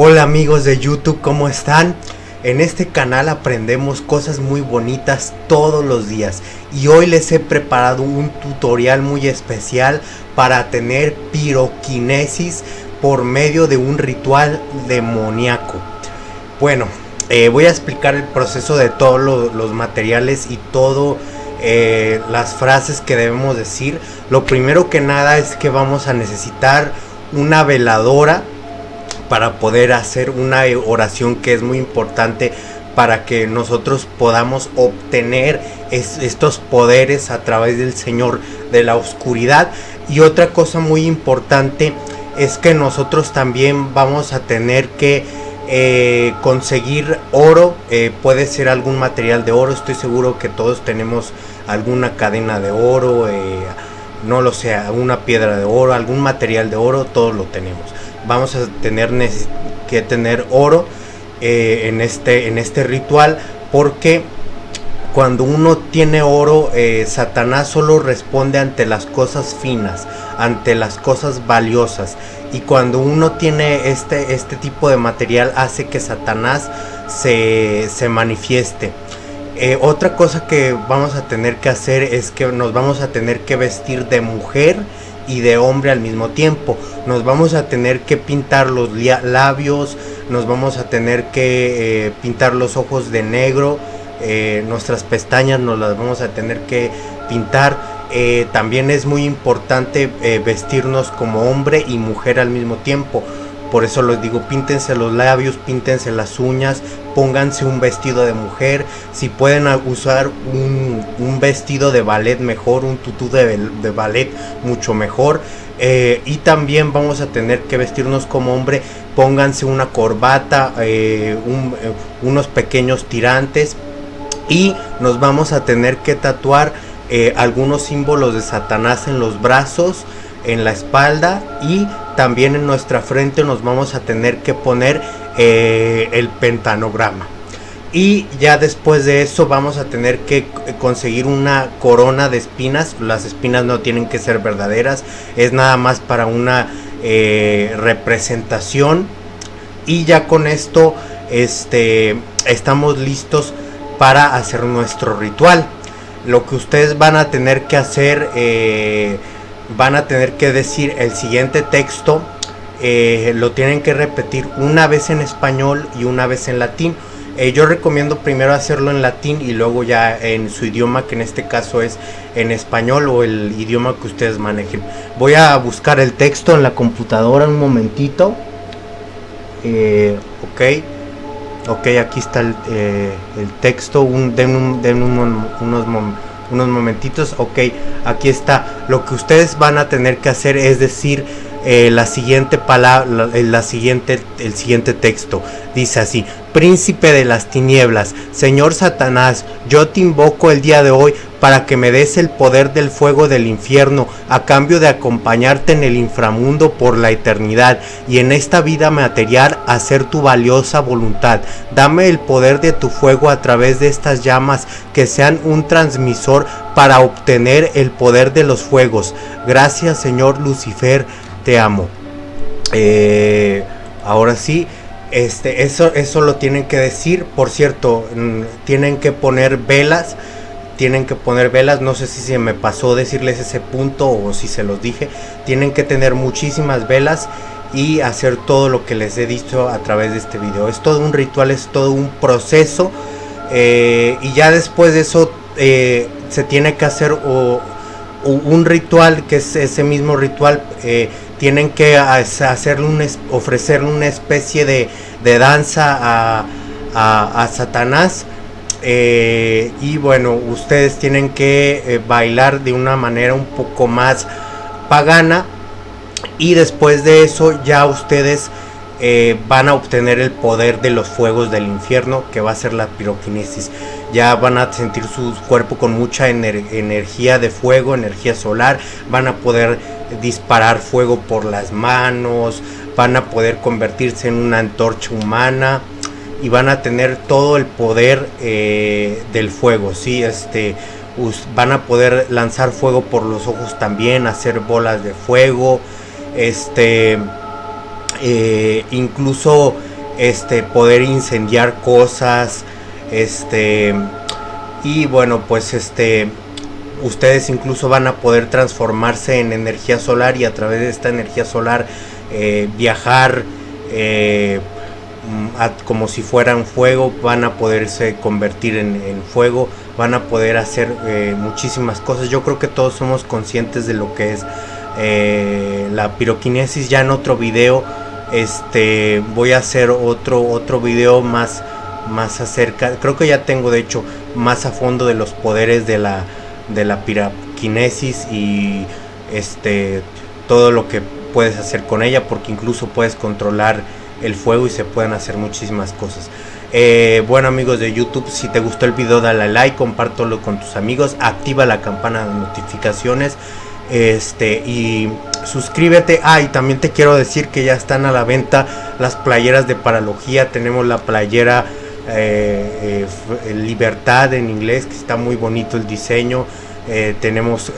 Hola amigos de YouTube, ¿cómo están? En este canal aprendemos cosas muy bonitas todos los días y hoy les he preparado un tutorial muy especial para tener piroquinesis por medio de un ritual demoníaco. Bueno, eh, voy a explicar el proceso de todos los materiales y todo eh, las frases que debemos decir. Lo primero que nada es que vamos a necesitar una veladora para poder hacer una oración que es muy importante para que nosotros podamos obtener estos poderes a través del Señor de la oscuridad. Y otra cosa muy importante es que nosotros también vamos a tener que eh, conseguir oro, eh, puede ser algún material de oro, estoy seguro que todos tenemos alguna cadena de oro, eh, no lo sé, una piedra de oro, algún material de oro, todos lo tenemos vamos a tener que tener oro eh, en, este, en este ritual porque cuando uno tiene oro, eh, Satanás solo responde ante las cosas finas, ante las cosas valiosas. Y cuando uno tiene este, este tipo de material hace que Satanás se, manifieste. Eh, otra cosa que vamos a tener que hacer es que nos vamos a tener que vestir de mujer y de hombre al mismo tiempo. Nos vamos a tener que pintar los labios, nos vamos a tener que eh, pintar los ojos de negro, eh, nuestras pestañas nos las vamos a tener que pintar. También es muy importante vestirnos como hombre y mujer al mismo tiempo. Por eso les digo, píntense los labios, píntense las uñas, pónganse un vestido de mujer. Si pueden usar un, vestido de ballet mejor, un tutú de, ballet mucho mejor. Eh, y también vamos a tener que vestirnos como hombre. Pónganse una corbata, eh, eh, unos pequeños tirantes. Y nos vamos a tener que tatuar algunos símbolos de Satanás en los brazos en la espalda y también en nuestra frente nos vamos a tener que poner eh, el pentanograma. Y ya después de eso vamos a tener que conseguir una corona de espinas. Las espinas no tienen que ser verdaderas es nada más para una eh, representación. Y ya con esto este estamos listos para hacer nuestro ritual. Lo que ustedes van a tener que hacer eh, van a tener que decir el siguiente texto, eh, lo tienen que repetir una vez en español y una vez en latín. Eh, yo recomiendo primero hacerlo en latín y luego ya en su idioma, que en este caso es en español o el idioma que ustedes manejen. Voy a buscar el texto en la computadora un momentito. Eh, ok. Ok, aquí está el, texto. Un, den, unos momentos unos momentitos. Ok, aquí está. Lo que ustedes van a tener que hacer es decir eh, la siguiente palabra, la, siguiente, el siguiente texto. Dice así, príncipe de las tinieblas, Señor Satanás, yo te invoco el día de hoy para que me des el poder del fuego del infierno a cambio de acompañarte en el inframundo por la eternidad y en esta vida material hacer tu valiosa voluntad. Dame el poder de tu fuego a través de estas llamas que sean un transmisor para obtener el poder de los fuegos. Gracias Señor Lucifer, te amo. Eh, ahora sí. Este, eso, eso lo tienen que decir. Por cierto, mm, tienen que poner velas tienen que poner velas, no sé si se me pasó decirles ese punto o si se los dije, tienen que tener muchísimas velas y hacer todo lo que les he dicho a través de este video. Es todo un ritual, es todo un proceso eh, y ya después de eso eh, se tiene que hacer un ritual que es ese mismo ritual. Eh, tienen que hacerle ofrecerle una especie de, danza a, a Satanás eh, y bueno, ustedes tienen que eh, bailar de una manera un poco más pagana. Y después de eso ya ustedes eh, van a obtener el poder de los fuegos del infierno, que va a ser la piroquinesis. Ya van a sentir su cuerpo con mucha energía de fuego, energía solar. Van a poder disparar fuego por las manos. Van a poder convertirse en una antorcha humana y van a tener todo el poder eh, del fuego, ¿sí? Este, van a poder lanzar fuego por los ojos también, hacer bolas de fuego, este, eh, incluso este poder incendiar cosas, este y bueno, pues este ustedes incluso van a poder transformarse en energía solar y a través de esta energía solar eh, viajar eh, como si fueran fuego, van a poderse convertir en, fuego, van a poder hacer muchísimas cosas. Yo creo que todos somos conscientes de lo que es la piroquinesis. Ya en otro video, este, voy a hacer otro otro video más más acerca. Creo que ya tengo de hecho más a fondo de los poderes de la de la piraquinesis y este todo lo que puedes hacer con ella porque incluso puedes controlar el fuego y se pueden hacer muchísimas cosas. Eh, bueno amigos de YouTube, si te gustó el video dale like, compártelo con tus amigos, activa la campana de notificaciones este y suscríbete. Ah, y también te quiero decir que ya están a la venta las playeras de paralogía. Tenemos la playera eh, eh, Libertad en inglés, que está muy bonito el diseño. Eh, tenemos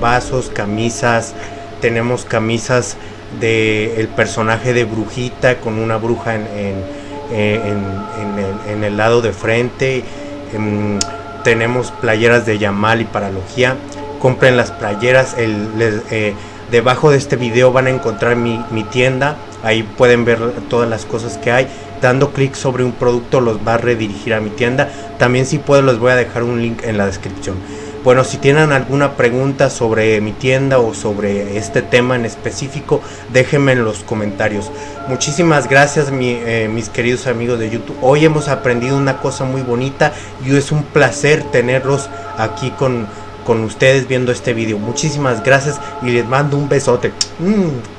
vasos, camisas, tenemos camisas de el personaje de brujita con una bruja en, en, el, lado de frente. Em, tenemos playeras de Yamal y Paralogía. Compren las playeras. El, debajo de este video van a encontrar mi, mi tienda. Ahí pueden ver todas las cosas que hay dando clic sobre un producto los va a redirigir a mi tienda. También si puedo les voy a dejar un link en la descripción. Bueno, si tienen alguna pregunta sobre mi tienda o sobre este tema en específico, déjenme en los comentarios. Muchísimas gracias eh, mis queridos amigos de YouTube. Hoy hemos aprendido una cosa muy bonita y es un placer tenerlos aquí con, con ustedes viendo este video. Muchísimas gracias y les mando un besote. Mm.